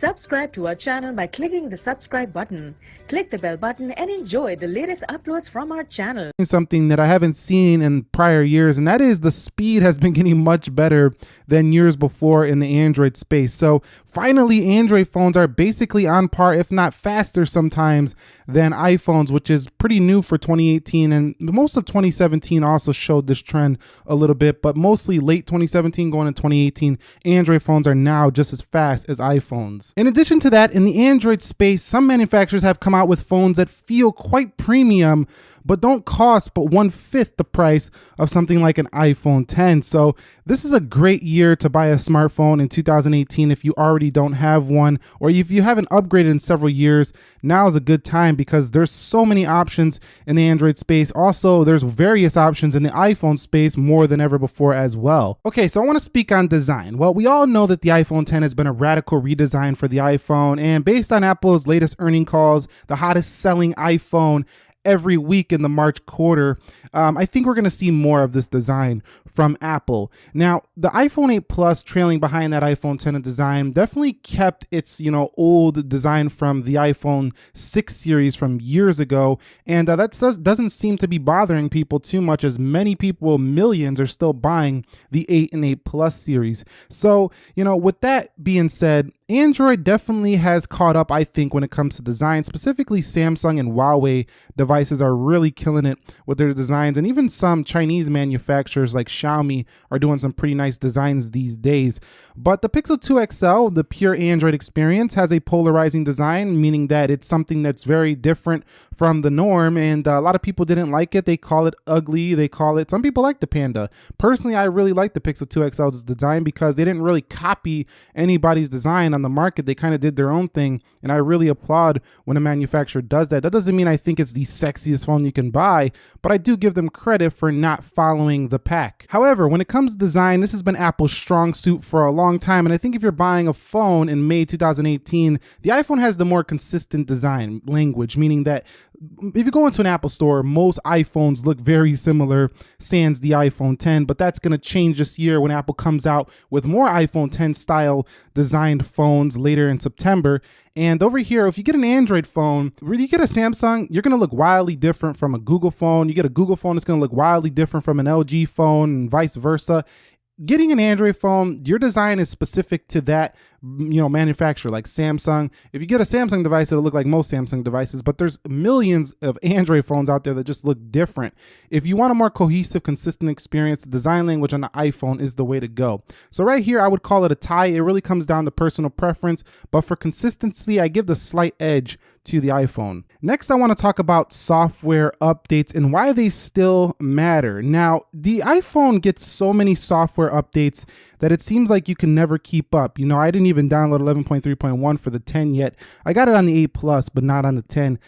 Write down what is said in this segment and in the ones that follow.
Subscribe to our channel by clicking the subscribe button. Click the bell button and enjoy the latest uploads from our channel. Something that I haven't seen in prior years, and that is the speed has been getting much better than years before in the Android space. So finally, Android phones are basically on par, if not faster sometimes, than iPhones, which is pretty new for 2018. And most of 2017 also showed this trend a little bit, but mostly late 2017 going into 2018, Android phones are now just as fast as iPhones. In addition to that, in the Android space, some manufacturers have come out with phones that feel quite premium but don't cost but one fifth the price of something like an iPhone 10. So this is a great year to buy a smartphone in 2018 if you already don't have one, or if you haven't upgraded in several years, now is a good time because there's so many options in the Android space. Also, there's various options in the iPhone space more than ever before as well. Okay, so I wanna speak on design. Well, we all know that the iPhone 10 has been a radical redesign for the iPhone, and based on Apple's latest earning calls, the hottest selling iPhone every week in the March quarter. Um, I think we're going to see more of this design from Apple. Now, the iPhone 8 Plus trailing behind that iPhone 10 design definitely kept its, you know, old design from the iPhone 6 series from years ago. And uh, that does, doesn't seem to be bothering people too much as many people, millions, are still buying the 8 and 8 Plus series. So, you know, with that being said, Android definitely has caught up, I think, when it comes to design. Specifically, Samsung and Huawei devices are really killing it with their designs. And even some Chinese manufacturers like Xiaomi are doing some pretty nice designs these days. But the Pixel 2 XL, the pure Android experience, has a polarizing design, meaning that it's something that's very different from the norm. And uh, a lot of people didn't like it. They call it ugly. They call it, some people like the Panda. Personally, I really like the Pixel 2 XL's design because they didn't really copy anybody's design on the market. They kind of did their own thing. And I really applaud when a manufacturer does that. That doesn't mean I think it's the sexiest phone you can buy, but I do give them credit for not following the pack. However, when it comes to design, this has been Apple's strong suit for a long time. And I think if you're buying a phone in May 2018, the iPhone has the more consistent design language, meaning that if you go into an Apple store, most iPhones look very similar, sans the iPhone 10, but that's going to change this year when Apple comes out with more iPhone 10 style designed phones later in September. And over here, if you get an Android phone, you get a Samsung, you're going to look wildly different from a Google phone. You get a Google phone, it's going to look wildly different from an LG phone and vice versa getting an Android phone, your design is specific to that you know manufacturer like Samsung. If you get a Samsung device, it'll look like most Samsung devices, but there's millions of Android phones out there that just look different. If you want a more cohesive, consistent experience, the design language on the iPhone is the way to go. So right here, I would call it a tie. It really comes down to personal preference, but for consistency, I give the slight edge to the iPhone. Next, I want to talk about software updates and why they still matter. Now, the iPhone gets so many software updates that it seems like you can never keep up. You know, I didn't even download 11.3.1 for the 10 yet. I got it on the 8 Plus, but not on the 10.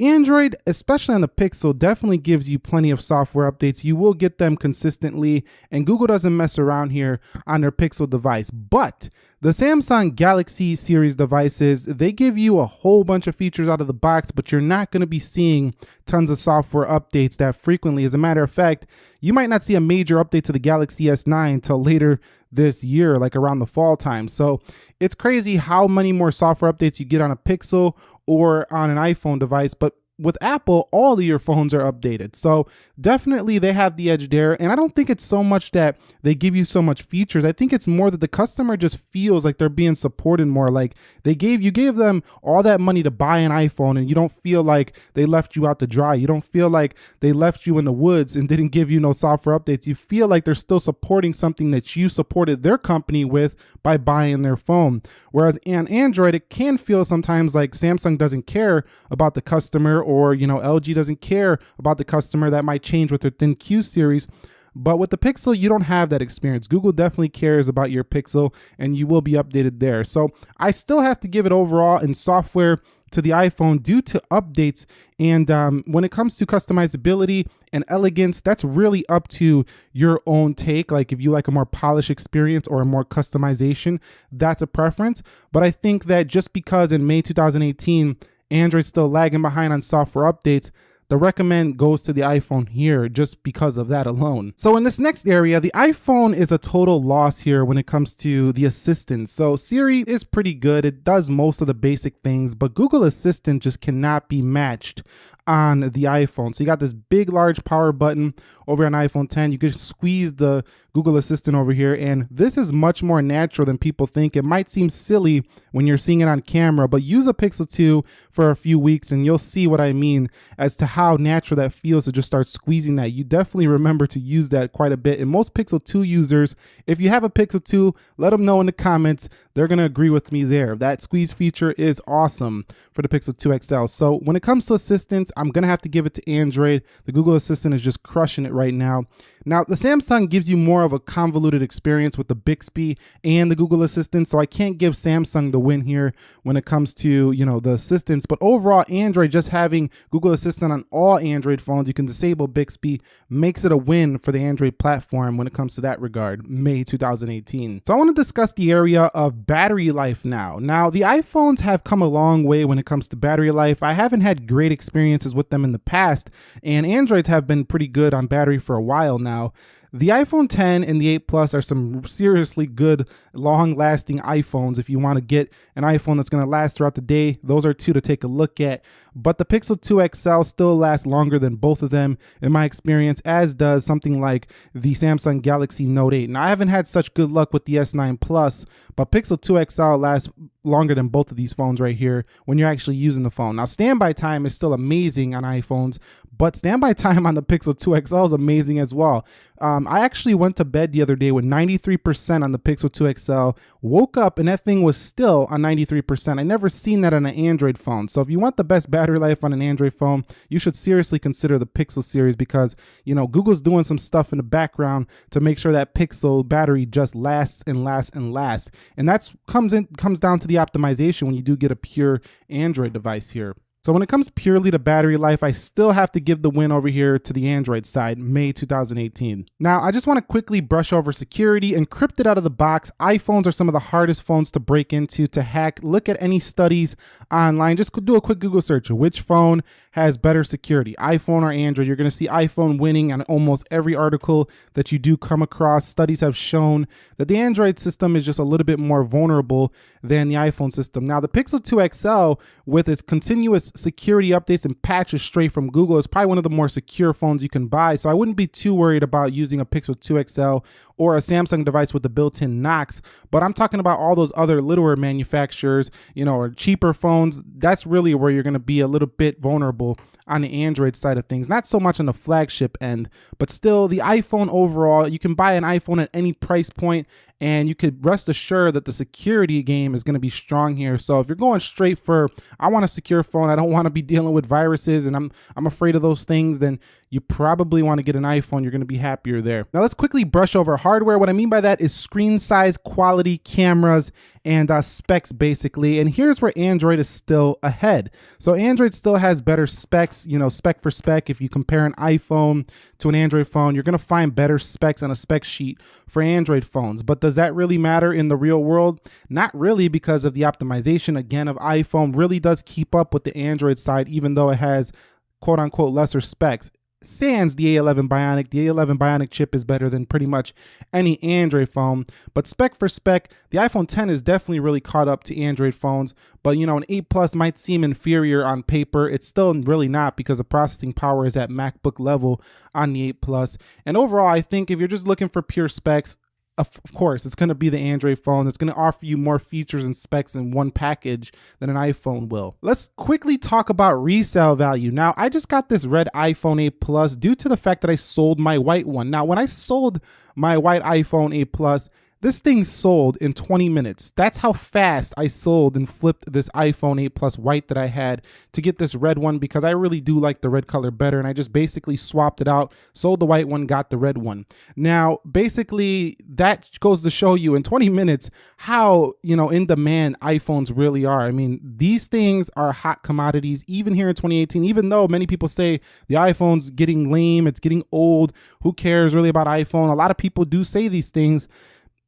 Android, especially on the Pixel, definitely gives you plenty of software updates. You will get them consistently, and Google doesn't mess around here on their Pixel device. But the Samsung Galaxy series devices, they give you a whole bunch of features out of the box, but you're not going to be seeing tons of software updates that frequently. As a matter of fact, you might not see a major update to the Galaxy S9 until later this year, like around the fall time. So it's crazy how many more software updates you get on a Pixel or on an iPhone device, but with Apple, all of your phones are updated. So definitely they have the edge there. And I don't think it's so much that they give you so much features. I think it's more that the customer just feels like they're being supported more. Like they gave you gave them all that money to buy an iPhone and you don't feel like they left you out to dry. You don't feel like they left you in the woods and didn't give you no software updates. You feel like they're still supporting something that you supported their company with by buying their phone. Whereas on Android, it can feel sometimes like Samsung doesn't care about the customer or, you know, LG doesn't care about the customer. That might change with their ThinQ series. But with the Pixel, you don't have that experience. Google definitely cares about your Pixel and you will be updated there. So I still have to give it overall in software to the iPhone due to updates. And um, when it comes to customizability and elegance, that's really up to your own take. Like if you like a more polished experience or a more customization, that's a preference. But I think that just because in May 2018, Android's still lagging behind on software updates, the recommend goes to the iPhone here just because of that alone. So in this next area, the iPhone is a total loss here when it comes to the assistant. So Siri is pretty good. It does most of the basic things, but Google Assistant just cannot be matched on the iPhone. So you got this big, large power button over on iPhone 10. You can squeeze the Google Assistant over here, and this is much more natural than people think. It might seem silly when you're seeing it on camera, but use a Pixel 2 for a few weeks and you'll see what I mean as to how natural that feels to just start squeezing that. You definitely remember to use that quite a bit. And most Pixel 2 users, if you have a Pixel 2, let them know in the comments. They're going to agree with me there. That squeeze feature is awesome for the Pixel 2 XL. So when it comes to assistants, I'm going to have to give it to Android. The Google Assistant is just crushing it right now. Now, the Samsung gives you more of a convoluted experience with the Bixby and the Google Assistant, so I can't give Samsung the win here when it comes to, you know, the assistants, but overall, Android just having Google Assistant on all Android phones, you can disable Bixby, makes it a win for the Android platform when it comes to that regard, May 2018. So I want to discuss the area of battery life now. Now, the iPhones have come a long way when it comes to battery life. I haven't had great experiences with them in the past, and Androids have been pretty good on battery for a while now now. The iPhone 10 and the 8 Plus are some seriously good, long lasting iPhones. If you want to get an iPhone that's going to last throughout the day, those are two to take a look at. But the Pixel 2 XL still lasts longer than both of them, in my experience, as does something like the Samsung Galaxy Note 8. Now, I haven't had such good luck with the S9 Plus, but Pixel 2 XL lasts longer than both of these phones right here when you're actually using the phone. Now, standby time is still amazing on iPhones, but standby time on the Pixel 2 XL is amazing as well. Um, I actually went to bed the other day with 93% on the Pixel 2 XL, woke up and that thing was still on 93%. I never seen that on an Android phone. So if you want the best battery life on an Android phone, you should seriously consider the Pixel series because, you know, Google's doing some stuff in the background to make sure that Pixel battery just lasts and lasts and lasts. And that's comes in comes down to the optimization when you do get a pure Android device here. So when it comes purely to battery life, I still have to give the win over here to the Android side, May 2018. Now, I just want to quickly brush over security. Encrypted out of the box, iPhones are some of the hardest phones to break into, to hack. Look at any studies online. Just do a quick Google search. Which phone has better security, iPhone or Android? You're going to see iPhone winning on almost every article that you do come across. Studies have shown that the Android system is just a little bit more vulnerable than the iPhone system. Now, the Pixel 2 XL, with its continuous security updates and patches straight from Google. is probably one of the more secure phones you can buy. So I wouldn't be too worried about using a Pixel 2 XL or a Samsung device with the built-in Knox. But I'm talking about all those other littler manufacturers, you know, or cheaper phones. That's really where you're going to be a little bit vulnerable on the Android side of things, not so much on the flagship end, but still the iPhone overall, you can buy an iPhone at any price point and you could rest assured that the security game is going to be strong here. So if you're going straight for I want a secure phone, I don't want to be dealing with viruses and I'm I'm afraid of those things, then you probably want to get an iPhone. You're going to be happier there. Now let's quickly brush over hardware. What I mean by that is screen size, quality, cameras, and uh, specs basically. And here's where Android is still ahead. So Android still has better specs, you know, spec for spec. If you compare an iPhone to an Android phone, you're going to find better specs on a spec sheet for Android phones. But does that really matter in the real world? Not really because of the optimization again of iPhone really does keep up with the Android side, even though it has quote unquote lesser specs sans the A11 Bionic. The A11 Bionic chip is better than pretty much any Android phone. But spec for spec, the iPhone 10 is definitely really caught up to Android phones. But you know, an 8 Plus might seem inferior on paper. It's still really not because the processing power is at MacBook level on the 8 Plus. And overall, I think if you're just looking for pure specs, of course, it's going to be the Android phone. It's going to offer you more features and specs in one package than an iPhone will. Let's quickly talk about resale value. Now, I just got this red iPhone 8 Plus due to the fact that I sold my white one. Now, when I sold my white iPhone 8 Plus, this thing sold in 20 minutes. That's how fast I sold and flipped this iPhone 8 Plus white that I had to get this red one because I really do like the red color better. And I just basically swapped it out, sold the white one, got the red one. Now, basically, that goes to show you in 20 minutes how, you know, in demand iPhones really are. I mean, these things are hot commodities even here in 2018, even though many people say the iPhone's getting lame, it's getting old. Who cares really about iPhone? A lot of people do say these things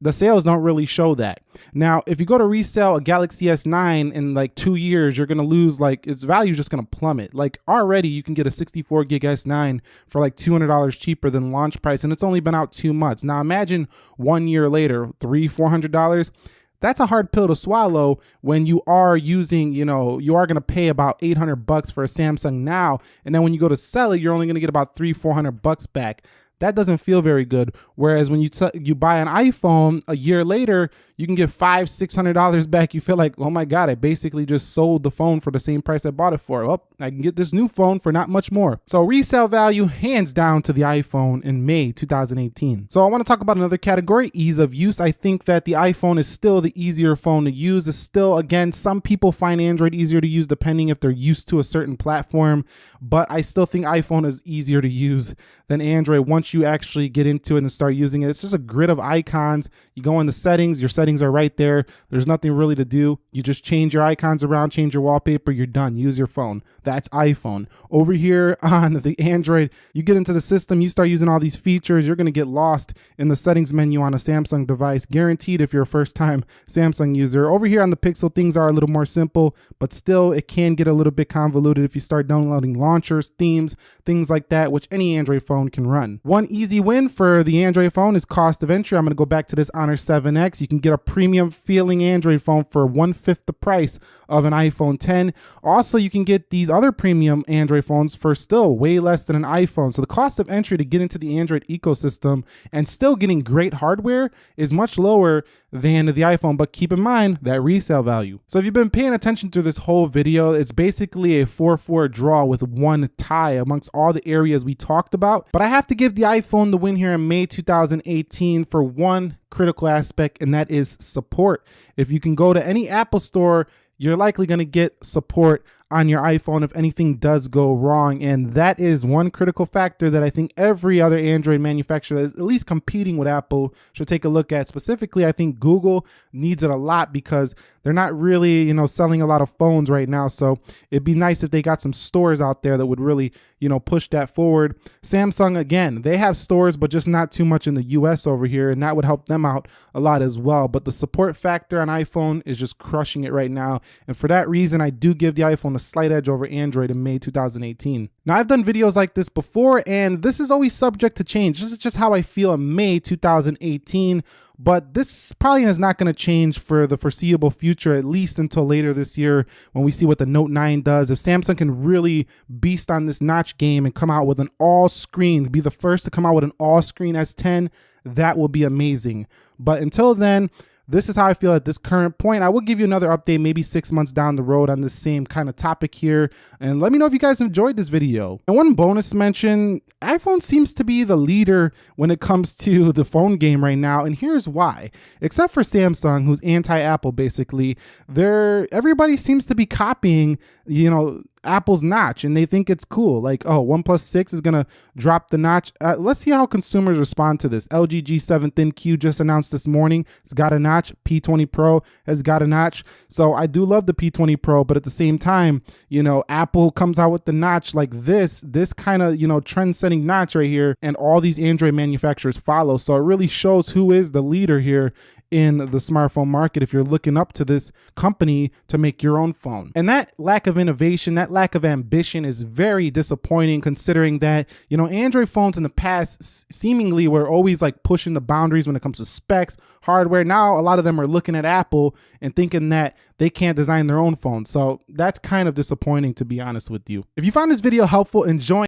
the sales don't really show that. Now, if you go to resell a Galaxy S9 in like two years, you're gonna lose like its value is just gonna plummet. Like already, you can get a 64 gig S9 for like $200 cheaper than launch price, and it's only been out two months. Now imagine one year later, three, four hundred dollars that's a hard pill to swallow when you are using, you know, you are to pay about 800 bucks for a Samsung now. And then when you go to sell it, you're only to get about three, 400 bucks back that doesn't feel very good. Whereas when you you buy an iPhone a year later, you can get five, six hundred dollars back. You feel like, oh my god, I basically just sold the phone for the same price I bought it for. Well, I can get this new phone for not much more. So resale value, hands down to the iPhone in May 2018. So I want to talk about another category, ease of use. I think that the iPhone is still the easier phone to use. It's still, again, some people find Android easier to use depending if they're used to a certain platform, but I still think iPhone is easier to use than Android once you actually get into it and start using it. It's just a grid of icons. You go into settings, your settings are right there. There's nothing really to do. You just change your icons around, change your wallpaper, you're done. Use your phone. That's iPhone. Over here on the Android, you get into the system, you start using all these features, you're going to get lost in the settings menu on a Samsung device, guaranteed if you're a first time Samsung user. Over here on the Pixel, things are a little more simple, but still it can get a little bit convoluted if you start downloading launchers, themes, things like that, which any Android phone can run. One easy win for the Android phone is cost of entry. I'm going to go back to this Honor 7X. You can get a premium feeling Android phone for one fifth the price of an iPhone 10. Also, you can get these other premium Android phones for still way less than an iPhone. So the cost of entry to get into the Android ecosystem and still getting great hardware is much lower than the iPhone, but keep in mind that resale value. So if you've been paying attention to this whole video, it's basically a 4-4 draw with one tie amongst all the areas we talked about. But I have to give the iPhone the win here in May 2018 for one critical aspect, and that is support. If you can go to any Apple store, you're likely going to get support on your iPhone if anything does go wrong. And that is one critical factor that I think every other Android manufacturer that is at least competing with Apple should take a look at. Specifically, I think Google needs it a lot because they're not really, you know, selling a lot of phones right now. So it'd be nice if they got some stores out there that would really, you know, push that forward. Samsung, again, they have stores, but just not too much in the US over here. And that would help them out a lot as well. But the support factor on iPhone is just crushing it right now. And for that reason, I do give the iPhone a slight edge over Android in May 2018. Now, I've done videos like this before, and this is always subject to change. This is just how I feel in May 2018 but this probably is not going to change for the foreseeable future, at least until later this year when we see what the Note 9 does. If Samsung can really beast on this notch game and come out with an all screen, be the first to come out with an all screen S10, that will be amazing. But until then, this is how I feel at this current point. I will give you another update maybe six months down the road on the same kind of topic here. And let me know if you guys enjoyed this video. And one bonus mention, iPhone seems to be the leader when it comes to the phone game right now. And here's why. Except for Samsung, who's anti-Apple basically, everybody seems to be copying, you know, Apple's notch and they think it's cool. Like, oh, OnePlus 6 is going to drop the notch. Uh, let's see how consumers respond to this. LG G7 ThinQ just announced this morning. It's got a notch. P20 Pro has got a notch. So I do love the P20 Pro, but at the same time, you know, Apple comes out with the notch like this, this kind of, you know, trend setting notch right here. And all these Android manufacturers follow. So it really shows who is the leader here in the smartphone market if you're looking up to this company to make your own phone. And that lack of innovation, that lack of ambition is very disappointing considering that, you know, Android phones in the past seemingly were always like pushing the boundaries when it comes to specs, hardware. Now a lot of them are looking at Apple and thinking that they can't design their own phone. So that's kind of disappointing to be honest with you. If you found this video helpful, enjoy